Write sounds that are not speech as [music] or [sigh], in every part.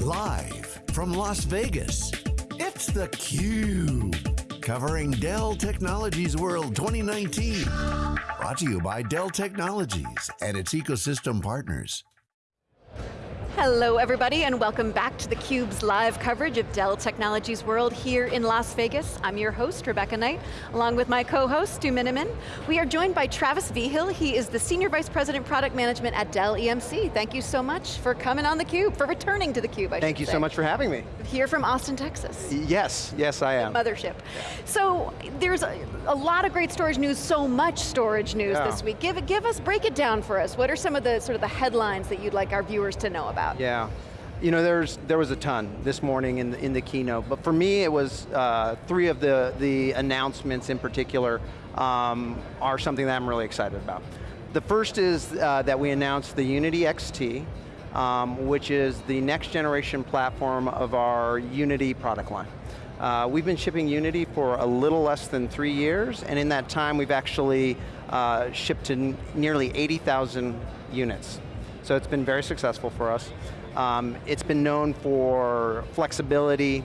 Live from Las Vegas, it's theCUBE. Covering Dell Technologies World 2019. Brought to you by Dell Technologies and its ecosystem partners. Hello everybody and welcome back to theCUBE's live coverage of Dell Technologies World here in Las Vegas. I'm your host, Rebecca Knight, along with my co-host, Stu Miniman. We are joined by Travis Vigil. He is the Senior Vice President Product Management at Dell EMC. Thank you so much for coming on theCUBE, for returning to theCUBE, I Thank you say. so much for having me. Here from Austin, Texas. Yes, yes I am. Mothership. So, there's a, a, lot of great storage news, so much storage news yeah. this week. Give, it, give us, break it down for us. What are some of the sort of the headlines that you'd like our viewers to know about? Yeah. You know, there's, there was a ton this morning in the, in the keynote, but for me it was uh, three of the, the announcements in particular um, are something that I'm really excited about. The first is uh, that we announced the Unity XT, um, which is the next generation platform of our Unity product line. Uh, we've been shipping Unity for a little less than three years, and in that time we've actually uh, shipped to nearly 80,000 units. So it's been very successful for us. Um, it's been known for flexibility,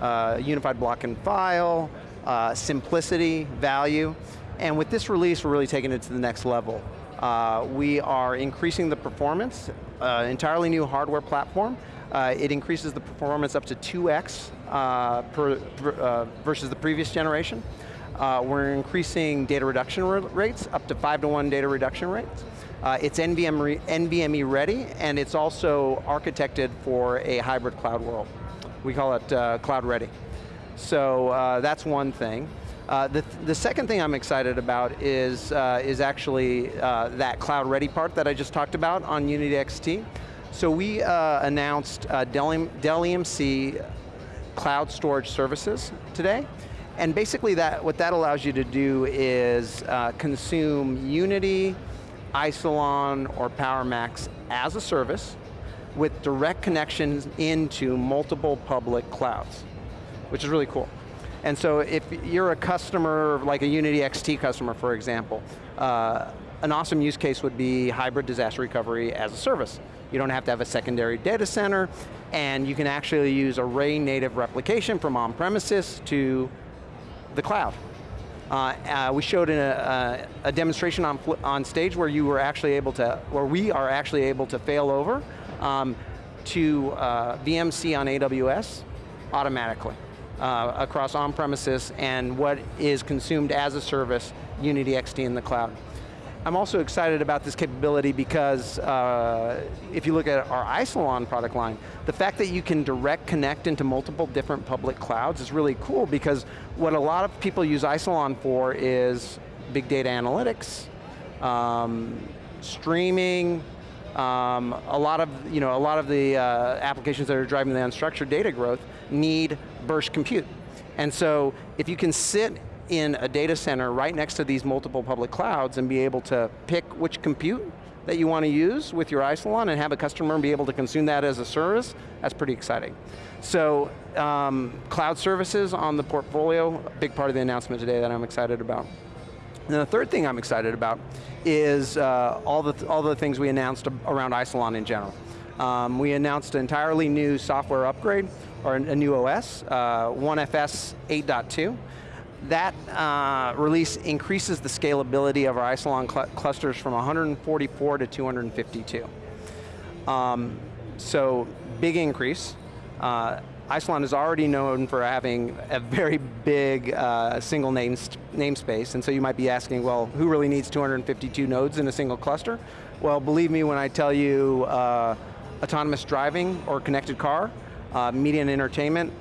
uh, unified block and file, uh, simplicity, value, and with this release we're really taking it to the next level. Uh, we are increasing the performance, uh, entirely new hardware platform. Uh, it increases the performance up to 2x uh, per, per versus the previous generation. we're increasing data reduction rates, up to five to one data reduction rates. Uh, it's NVMe ready, and it's also architected for a hybrid cloud world. We call it uh, cloud ready. So uh, that's one thing. Uh, the, th the second thing I'm excited about is, uh, is actually uh, that cloud ready part that I just talked about on Unity XT. So we announced Dell, Dell EMC cloud storage services today. And basically that, what that allows you to do is consume Unity, Isilon or PowerMax as a service with direct connections into multiple public clouds, which is really cool. And so if you're a customer, like a Unity XT customer, for example, uh, an awesome use case would be hybrid disaster recovery as a service. You don't have to have a secondary data center, and you can actually use array native replication from on-premises to the cloud. Uh, uh, we showed a, a, a, demonstration on, on stage where you were actually able to, where we are actually able to fail over um, to uh, VMC on AWS automatically uh, across on-premises and what is consumed as a service, Unity XT in the cloud. I'm also excited about this capability because uh, if you look at our Isilon product line, the fact that you can direct connect into multiple different public clouds is really cool because what a lot of people use Isilon for is big data analytics, um, streaming, um, a lot of you know a lot of the uh, applications that are driving the unstructured data growth need burst compute, and so if you can sit in a data center right next to these multiple public clouds and be able to pick which compute that you want to use with your Isilon and have a customer be able to consume that as a service, that's pretty exciting. So, um, cloud services on the portfolio, a big part of the announcement today that I'm excited about. And the third thing I'm excited about is uh, all, the all the things we announced around Isilon in general. Um, we announced an entirely new software upgrade, or a new OS, uh, OneFS 8.2 that uh, release increases the scalability of our Isilon cl clusters from 144 to 252. Um, so, big increase. Uh, Isilon is already known for having a very big uh, single name namespace, and so you might be asking, well, who really needs 252 nodes in a single cluster? Well, believe me when I tell you uh, autonomous driving or connected car, uh, media and entertainment,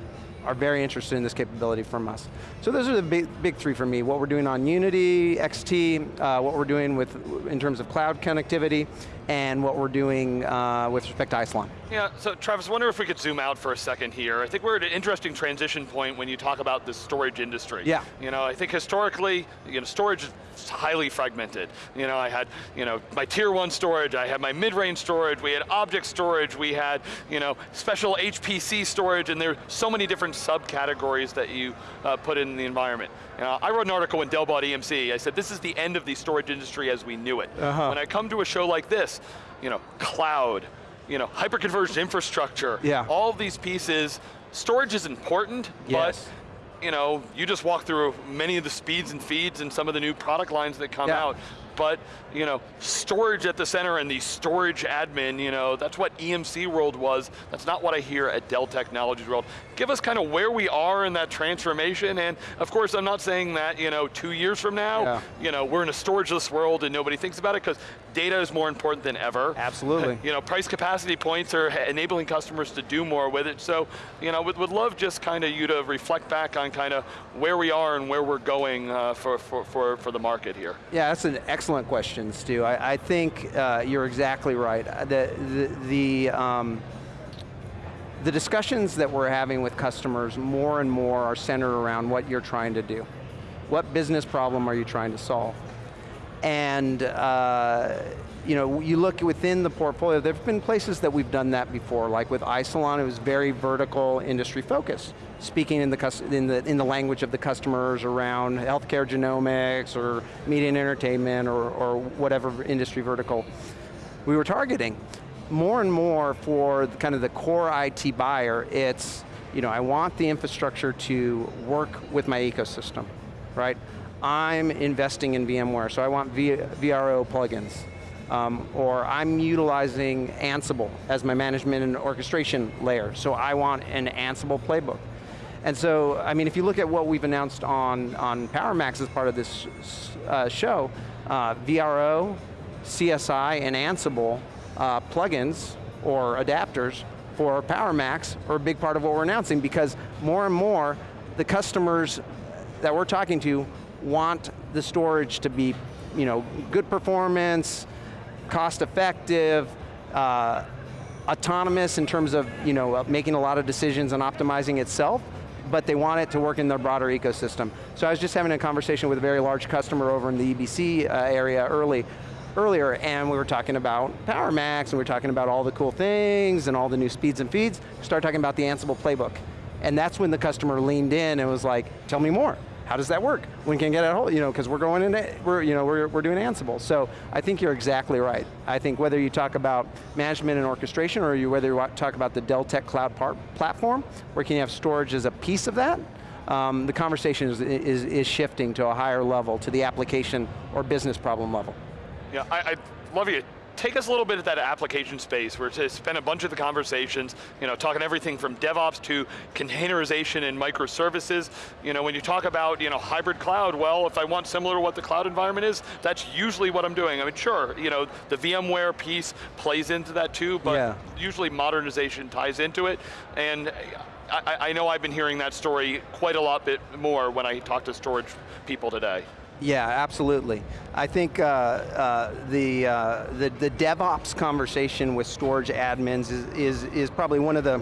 are very interested in this capability from us. So those are the big, big three for me. What we're doing on Unity, XT, uh, what we're doing with, in terms of cloud connectivity, and what we're doing uh, with respect to Isilon. Yeah, so Travis, I wonder if we could zoom out for a second here. I think we're at an interesting transition point when you talk about the storage industry. Yeah. You know, I think historically, you know, storage is highly fragmented. You know, I had, you know, my tier one storage, I had my mid-range storage, we had object storage, we had, you know, special HPC storage, and there are so many different subcategories that you uh, put in the environment. You know, I wrote an article when Dell bought EMC, I said this is the end of the storage industry as we knew it. Uh -huh. When I come to a show like this, you know, cloud, you know, hyperconverged infrastructure. Yeah. All of these pieces, storage is important, Yes. but you know, you just walk through many of the speeds and feeds and some of the new product lines that come Yeah. out. But you know, storage at the center and the storage admin, you know, that's what EMC world was. That's not what I hear at Dell Technologies world. Give us kind of where we are in that transformation, and of course, I'm not saying that you know, two years from now, Yeah. you know, we're in a storageless world and nobody thinks about it because data is more important than ever. Absolutely. You know, price capacity points are enabling customers to do more with it. So, you know, would, would love just kind of you to reflect back on kind of where we are and where we're going uh, for, for, for, for the market here. Yeah, that's an excellent question, Stu. I, I think uh, you're exactly right. Uh, The, the, the, um, the discussions that we're having with customers more and more are centered around what you're trying to do. What business problem are you trying to solve? And uh, you know, you look within the portfolio, there have been places that we've done that before, like with Isilon, it was very vertical industry focused, speaking in the, in the, in the language of the customers around healthcare genomics or media and entertainment or, or whatever industry vertical we were targeting. More and more for kind of the core IT buyer, it's, you know, I want the infrastructure to work with my ecosystem, right? I'm investing in VMware, so I want v VRO plugins. Um, or I'm utilizing Ansible as my management and orchestration layer, so I want an Ansible playbook. And so, I mean, if you look at what we've announced on, on PowerMax as part of this uh, show, uh, VRO, CSI, and Ansible uh, plugins or adapters for PowerMax are a big part of what we're announcing because more and more, the customers that we're talking to want the storage to be, you know, good performance, cost effective, uh, autonomous in terms of you know, uh, making a lot of decisions and optimizing itself, but they want it to work in their broader ecosystem. So I was just having a conversation with a very large customer over in the EBC uh, area early, earlier, and we were talking about PowerMax, and we were talking about all the cool things, and all the new speeds and feeds, we started talking about the Ansible playbook. And that's when the customer leaned in and was like, tell me more. How does that work? When can get it whole, you know, because we're going into, we're, you know, we're, we're doing Ansible. So I think you're exactly right. I think whether you talk about management and orchestration or you, whether you talk about the Dell Tech Cloud platform, where can you have storage as a piece of that, um, the conversation is, is, is shifting to a higher level, to the application or business problem level. Yeah, I, I love you. Take us a little bit at that application space where to spend a bunch of the conversations, you know, talking everything from DevOps to containerization and microservices. You know, when you talk about, you know, hybrid cloud, well, if I want similar to what the cloud environment is, that's usually what I'm doing. I mean, sure, you know, the VMware piece plays into that too, but Yeah. usually modernization ties into it. And I, I know I've been hearing that story quite a lot bit more when I talk to storage people today. Yeah, absolutely. I think uh, uh, the, uh, the, the DevOps conversation with storage admins is, is, is probably one of the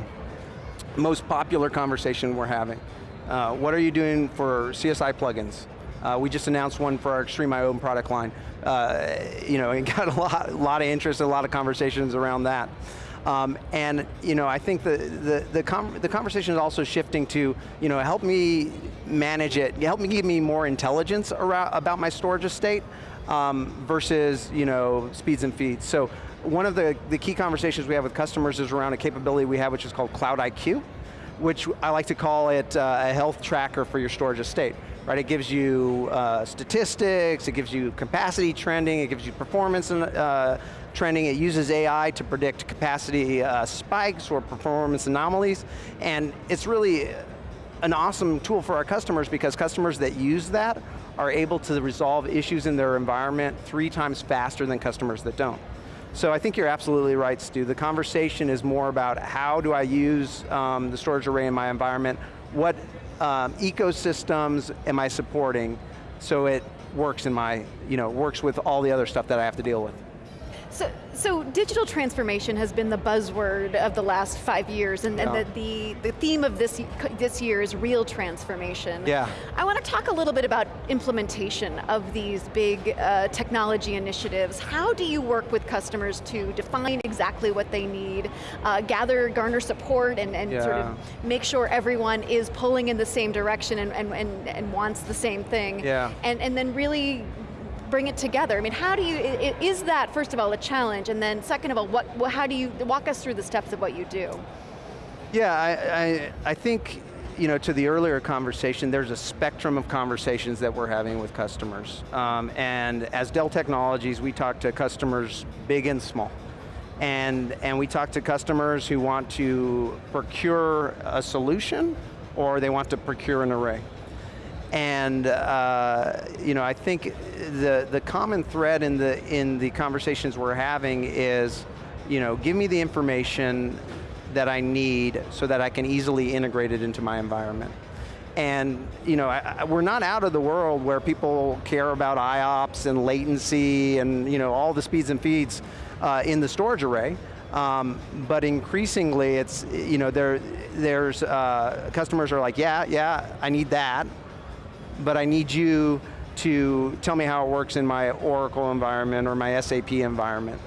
most popular conversation we're having. Uh, what are you doing for CSI plugins? Uh, we just announced one for our XtremIO product line. Uh, you know, it got a lot, a lot of interest, a lot of conversations around that. Um, and you know, I think the the the, com the conversation is also shifting to you know help me manage it, help me give me more intelligence around, about my storage estate um, versus you know speeds and feeds. So one of the the key conversations we have with customers is around a capability we have, which is called Cloud IQ, which I like to call it uh, a health tracker for your storage estate. Right, it gives you uh, statistics, it gives you capacity trending, it gives you performance and, uh, trending, it uses AI to predict capacity uh, spikes or performance anomalies, and it's really an awesome tool for our customers because customers that use that are able to resolve issues in their environment three times faster than customers that don't. So I think you're absolutely right, Stu. The conversation is more about how do I use um, the storage array in my environment, what um, ecosystems am I supporting so it works in my, you know, works with all the other stuff that I have to deal with. So, so digital transformation has been the buzzword of the last five years, and, and the, the, the theme of this, this year is real transformation. Yeah. I want to talk a little bit about implementation of these big uh, technology initiatives. How do you work with customers to define exactly what they need, uh, gather, garner support, and, and sort of make sure everyone is pulling in the same direction and, and, and, and wants the same thing? Yeah. And, and then really bring it together? I mean, how do you, is that, first of all, a challenge, and then second of all, what, how do you, walk us through the steps of what you do? Yeah, I, I, I think, you know, to the earlier conversation, there's a spectrum of conversations that we're having with customers. Um, and as Dell Technologies, we talk to customers big and small. And, and we talk to customers who want to procure a solution or they want to procure an array. And uh, you know, I think the, the common thread in the, in the conversations we're having is, you know, give me the information that I need so that I can easily integrate it into my environment. And you know, I, we're not out of the world where people care about IOPS and latency and you know, all the speeds and feeds uh, in the storage array. Um, but increasingly, it's you know there there's uh, customers are like, yeah, yeah, I need that, but I need you to tell me how it works in my Oracle environment or my SAP environment.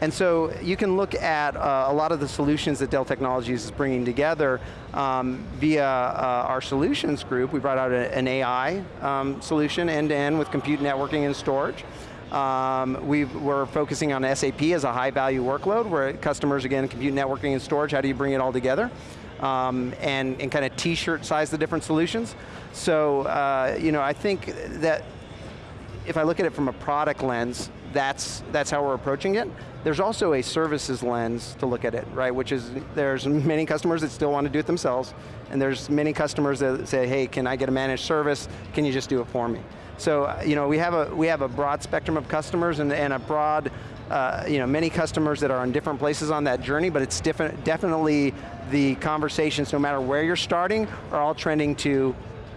And so you can look at uh, a lot of the solutions that Dell Technologies is bringing together um, via uh, our solutions group. We brought out a, an AI um, solution end-to-end -end with compute networking and storage. Um, we are focusing on SAP as a high value workload where customers, again, compute networking and storage, how do you bring it all together? Um, and, and kind of t-shirt size the different solutions. So, uh, you know, I think that if I look at it from a product lens, that's, that's how we're approaching it. There's also a services lens to look at it, right? Which is, there's many customers that still want to do it themselves, and there's many customers that say, hey, can I get a managed service? Can you just do it for me? So, uh, you know, we have a, we have a broad spectrum of customers and, and a broad, uh, you know, many customers that are in different places on that journey, but it's different, definitely the conversations, no matter where you're starting, are all trending to,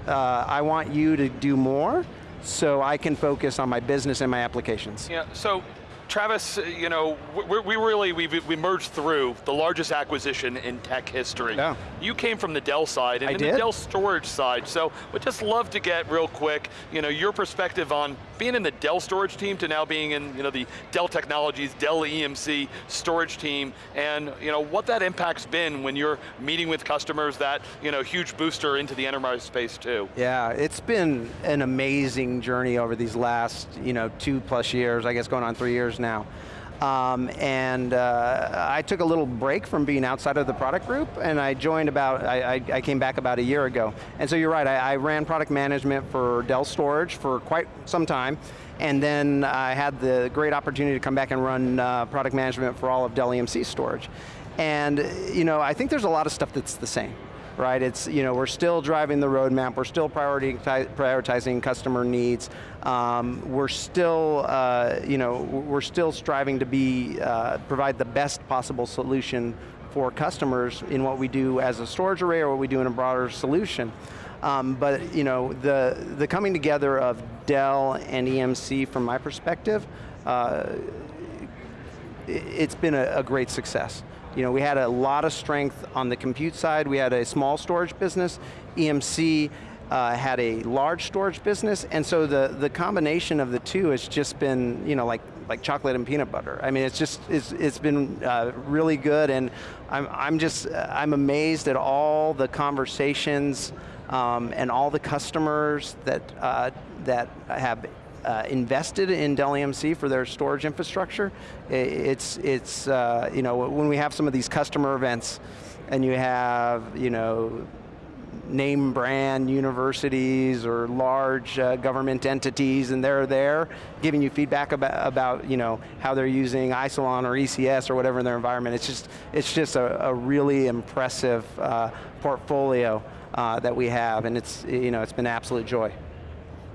uh, I want you to do more, so I can focus on my business and my applications. Yeah, so Travis, you know, we, we really, we, we merged through the largest acquisition in tech history. Yeah. You came from the Dell side and I the. Dell storage side, so we'd just love to get real quick, you know, your perspective on being in the Dell storage team to now being in, you know, the Dell Technologies, Dell EMC storage team, and, you know, what that impact's been when you're meeting with customers, that, you know, huge booster into the enterprise space too. Yeah, it's been an amazing journey over these last, you know, two plus years, I guess going on three years now. Um, and uh, I took a little break from being outside of the product group and I joined about, I, I, I came back about a year ago. And so you're right, I, I, ran product management for Dell Storage for quite some time. And then I had the great opportunity to come back and run uh, product management for all of Dell EMC storage. And you know, I think there's a lot of stuff that's the same right? It's, you know, we're still driving the roadmap, we're still prioritizing customer needs, um, we're still, uh, you know, we're still striving to be, uh, provide the best possible solution for customers in what we do as a storage array or what we do in a broader solution. Um, but you know, the, the coming together of Dell and EMC from my perspective, uh, it's been a, a great success. You know, we had a lot of strength on the compute side. We had a small storage business. EMC uh, had a large storage business, and so the, the combination of the two has just been, you know, like, like chocolate and peanut butter. I mean, it's just, it's, it's been uh, really good, and I'm, I'm just, I'm amazed at all the conversations um, and all the customers that, uh, that have uh, invested in Dell EMC for their storage infrastructure. It's, it's uh, you know, when we have some of these customer events and you have, you know, name brand universities or large uh, government entities and they're there giving you feedback about, about you know, how they're using Isilon or ECS or whatever in their environment. It's just, it's just a, a really impressive uh, portfolio uh, that we have and it's, you know, it's been absolute joy.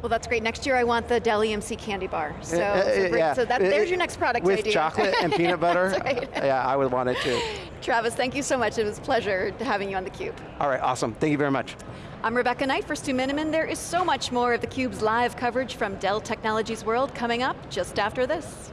Well, that's great. Next year I want the Dell EMC candy bar. Eh, so, uh, so, eh, yeah. so that, there's your next product With idea. chocolate and [laughs] peanut butter, right. yeah, I would want it too. Travis, thank you so much. It was a pleasure having you on theCUBE. All right, awesome. Thank you very much. I'm Rebecca Knight for Stu Miniman. There is so much more of theCUBE's live coverage from Dell Technologies World coming up just after this.